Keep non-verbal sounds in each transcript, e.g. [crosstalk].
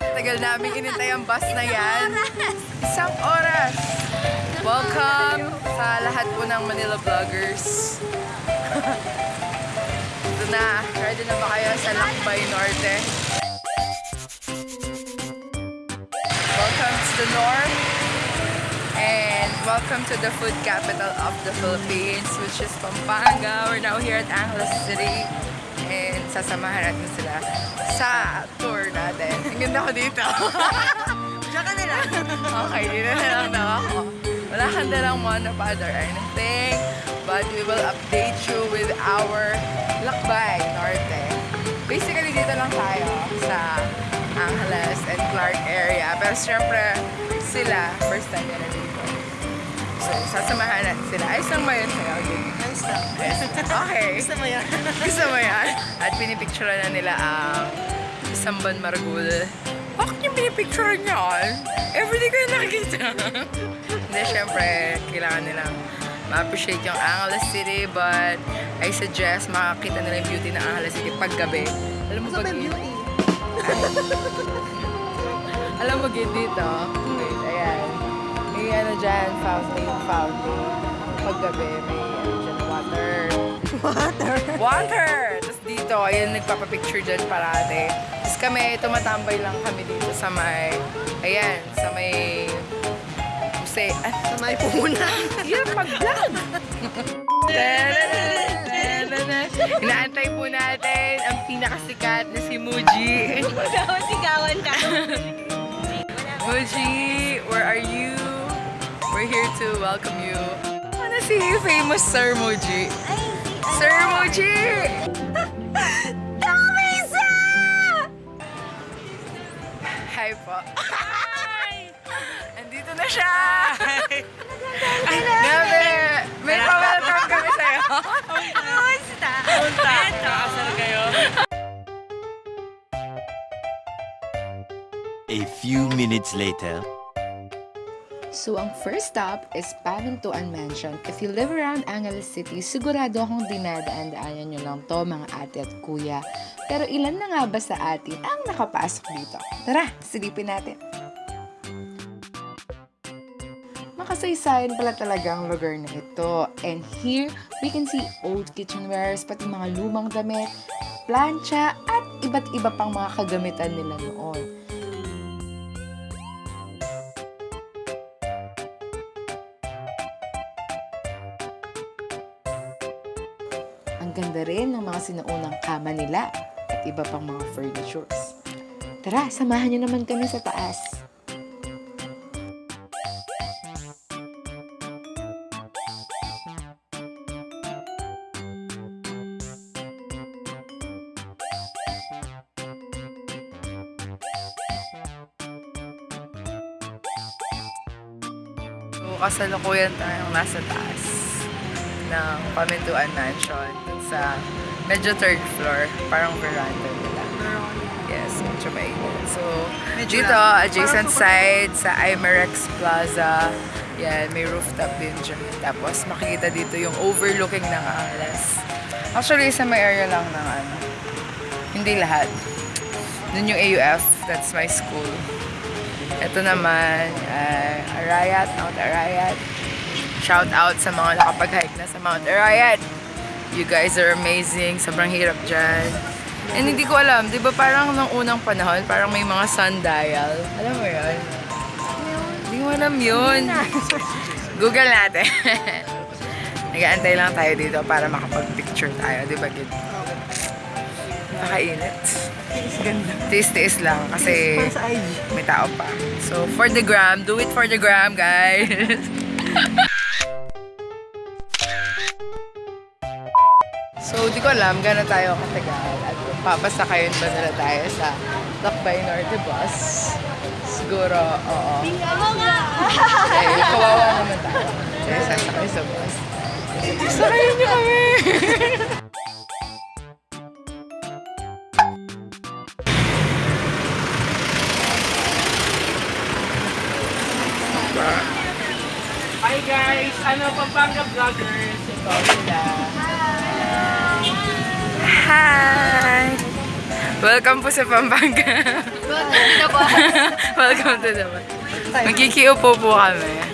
Tagal namin inintay ang bus na yan. Isang oras. Welcome sa lahat po ng Manila Vloggers. [laughs] Ito na. Ready na ba kayo sa Lakbay Norte? Welcome to the North. And welcome to the food capital of the Philippines, which is Pampanga. We're now here at Angeles City. And sasamahan natin sila sa tour natin. Ang ganda ko dito. [laughs] Diyan ka nila. okay, dito na lang daw ako. Wala kang dalang monopod or anything. But we will update you with our Lakbay Norte. Basically, dito lang tayo sa Angeles and Clark area. Pero syempre, sila, first time nila dito. So, sasamahan natin sila. Ayos lang ba yun sa'yo? Lang. Okay. Gusto mo yan? Gusto mo yan? At pinipicture na nila ang isang Ban Margul. Bakit yung pinipicture niyan? Everyday ko yung nakikita. Hindi, syempre, kailangan nilang ma-appreciate yung Angeles City but I suggest makakita nila yung beauty ng Angeles City pag gabi. Alam mo Gusto pag beauty? [laughs] Alam mo gid dito. Wait, ayan. May ano dyan, fountain, fountain. Pag gabi, may. Water. Water! Tapos dito, ayun, nagpapapicture dyan parate. Tapos kami, tumatambay lang kami dito sa may, ayan, sa may, say, ah, Sa may puhunan. yeah, pag-vlog! Inaantay po natin ang pinakasikat na si Muji. Sigawan ka. Muji, where are you? We're here to welcome you. Wanna see you, famous Sir Muji. Sir Muji! Kamisa! Hi po. Andito na siya! Grabe! May pa-welcome kami sa'yo. Kamusta? Eto. kayo? A few minutes later. So, ang first stop is Pamintuan Mansion. If you live around Angeles City, sigurado akong dinadaan-daanan nyo lang to, mga ate at kuya. Pero ilan na nga ba sa atin ang nakapasok dito? Tara, silipin natin. Makasaysayan pala talaga ang lugar na ito. And here, we can see old kitchenwares, pati mga lumang damit, plancha, at iba't iba pang mga kagamitan nila noon. Ang ganda rin ng mga sinuunang kama nila at iba pang mga furnitures. Tara, samahan niyo naman kami sa taas. Kasalukuyan tayong nasa taas ng Pamintuan Mansion. Sa medyo third floor. Parang veranda nila. Yes, medyo mainit. So, Medyo dito, lang. adjacent side sa Imerex Plaza. Yan, may rooftop din dyan. Tapos, makikita dito yung overlooking ng Angeles. Actually, sa may area lang ng ano. Hindi lahat. Dun yung AUF, that's my school. Ito naman, uh, Arayat, Mount Arayat. Shout out sa mga nakapag-hike na sa Mount Arayat. You guys are amazing. Sobrang hirap dyan. And hindi ko alam, di ba parang nung unang panahon, parang may mga sundial. Alam mo yun? Hindi ko alam yun. Google natin. [laughs] Nag-aantay lang tayo dito para makapag-picture tayo. Di ba, Gid? Nakainit. Tiis-tiis lang kasi may tao pa. So, for the gram, do it for the gram, guys. [laughs] so, di ko alam gano'n tayo katagal at papasakayin ba nila tayo sa Lakbay Norte bus. Siguro, oo. Eh, kawawa naman tayo. Kaya sasakay sa bus. Sakayin niyo kami! Hi guys! Ano, Pampanga Vloggers. Ito sila. Hi! Welcome po sa Pampanga. Welcome to the Magkikiupo po kami.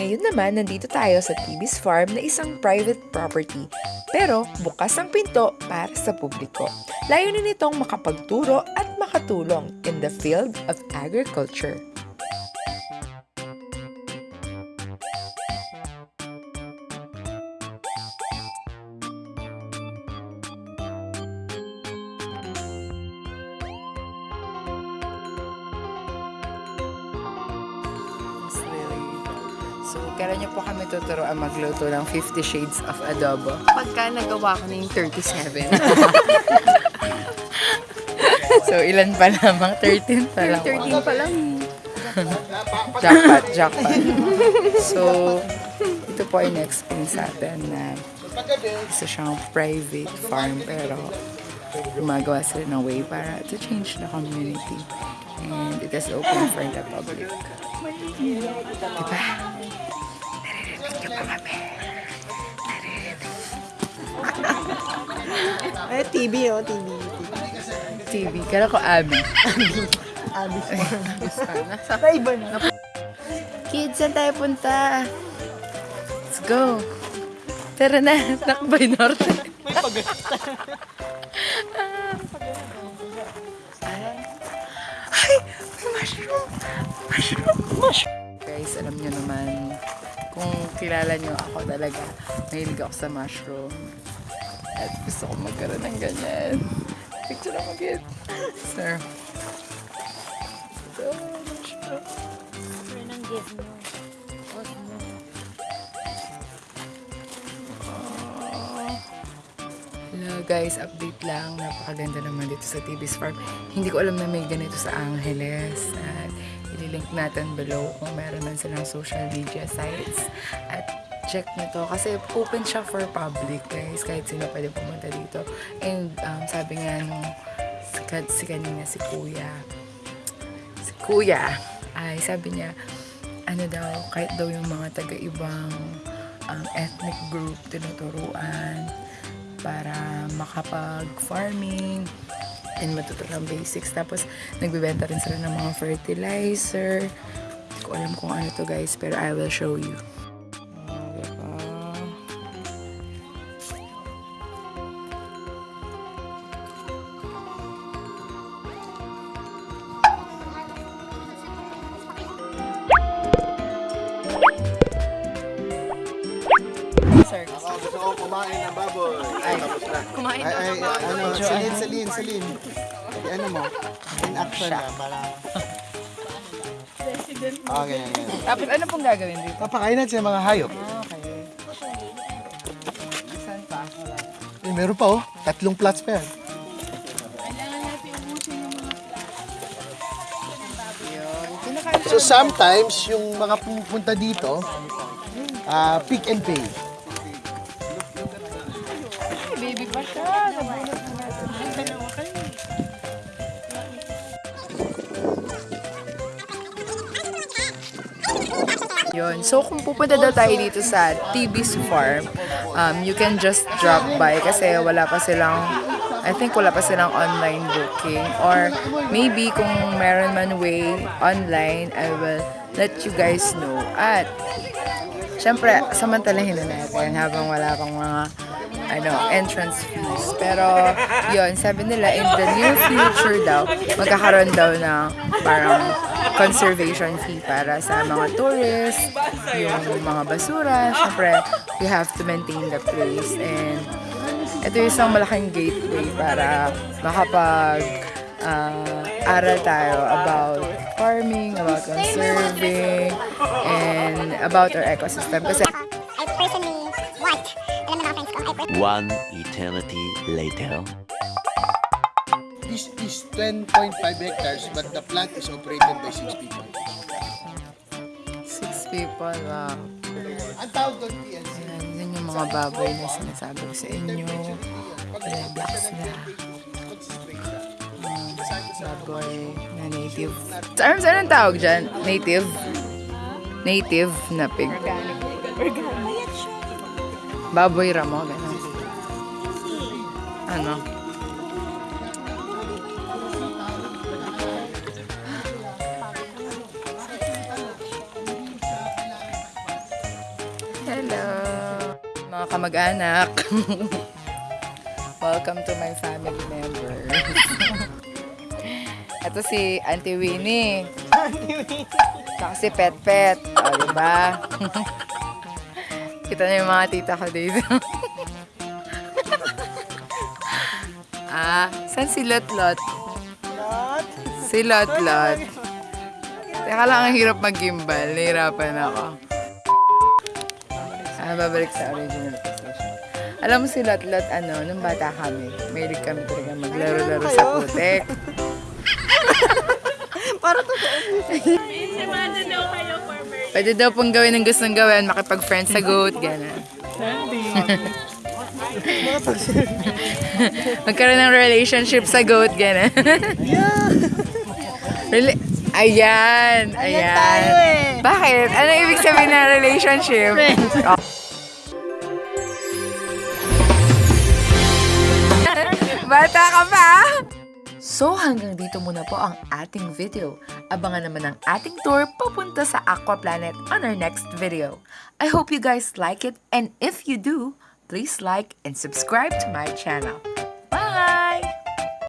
Ngayon naman, nandito tayo sa Tibis Farm na isang private property. Pero bukas ang pinto para sa publiko. Layunin nitong makapagturo at makatulong in the field of agriculture. So, kailan niyo po kami tuturuan magluto ng 50 Shades of Adobo? Pagka nagawa ko na yung 37. [laughs] So, ilan pa lamang? 13 pa lang. 13 pa lang. Jackpot, jackpot. So, ito po ay na-explain sa atin na isa siyang private farm pero gumagawa sila ng way para to change the community. And it is open for the public. Diba? Naririnig niyo pa kami. Ay, TV oh, TV. TV. Kala ko Abby. Abby Sa iba na. Kids, saan tayo punta? Let's go. Tara na, Nakbay Norte. May [laughs] Ay, mushroom. Mushroom. Mushroom. Guys, alam nyo naman, kung kilala nyo ako talaga, mahilig ako sa mushroom. At gusto ko magkaroon ng ganyan. Picture ako, kid. Sir. Ito, mushroom. Hello guys, update lang. Napakaganda naman dito sa TV's Farm. Hindi ko alam na may ganito sa Angeles. At ililink natin below kung meron man silang social media sites. At check nyo to kasi open siya for public guys. Kahit sino pwede pumunta dito. And um, sabi nga nung si, si kanina si Kuya, si Kuya, ay sabi niya, ano daw, kahit daw yung mga taga-ibang um, ethnic group tinuturuan para makapag-farming and matuto ng basics. Tapos, nagbibenta rin sila ng mga fertilizer. Hindi ko alam kung ano to guys, pero I will show you. Gusto ko kumain ng baboy. Ay, tapos na. Kumain Ay, ay, ano, salin, salin, salin. Ay, ano mo? In action na, para... Okay, okay, okay. Tapos ano pong gagawin dito? Papakain natin sa mga hayop. Ah, okay. Saan pa? Eh, meron pa oh. Tatlong plots pa yan. So sometimes, yung mga pupunta dito, ah pick and pay. Yun. So, kung pupunta daw tayo dito sa TB's Farm, um, you can just drop by kasi wala pa silang, I think wala pa silang online booking. Or maybe kung meron man way online, I will let you guys know. At, syempre, samantalahin na natin habang wala pang mga ano, entrance fees. Pero, yun, sabi nila, in the near future daw, magkakaroon daw ng parang conservation fee para sa mga tourists, yung mga basura. Siyempre, we have to maintain the place. And, ito yung isang malaking gateway para makapag ah, aral tayo about farming, about conserving, and about our ecosystem. Kasi I personally want, alam na mga friends ko, I personally One eternity later. This is 10.5 hectares, but the plant is operated by 6 people. six people, wow. Ang tawag doon, PLC. Yun yung mga baboy na sinasabi ko sa inyo. Relax na. Baboy na native. Sa arms, anong tawag dyan? Native? Native na pig. Baboy ramo, gano'n. Ano? Hello! Mga kamag-anak. [laughs] Welcome to my family members. [laughs] Ito si Auntie Winnie. Tsaka si Pet Pet. O, diba? [laughs] Kita niyo yung mga tita ko dito. ah, saan si Lot Lot? Si Lot Lot. Teka lang, ang hirap mag-gimbal. Nahirapan ako. Ah, babalik sa original position. Alam mo si Lot Lot, ano, nung bata kami, mahilig kami talaga maglaro-laro sa putek. [laughs] Para totoo. Pwede daw pong gawin ng gustong gawin, makipag-friend sa goat, gano'n. [laughs] Magkaroon ng relationship sa goat, gano'n. [laughs] Rela- ayan, ayan. tayo eh. Bakit? Ano ibig sabihin ng relationship? Oh. Bata ka pa? So hanggang dito muna po ang ating video. Abangan naman ang ating tour papunta sa Aqua Planet on our next video. I hope you guys like it and if you do, please like and subscribe to my channel.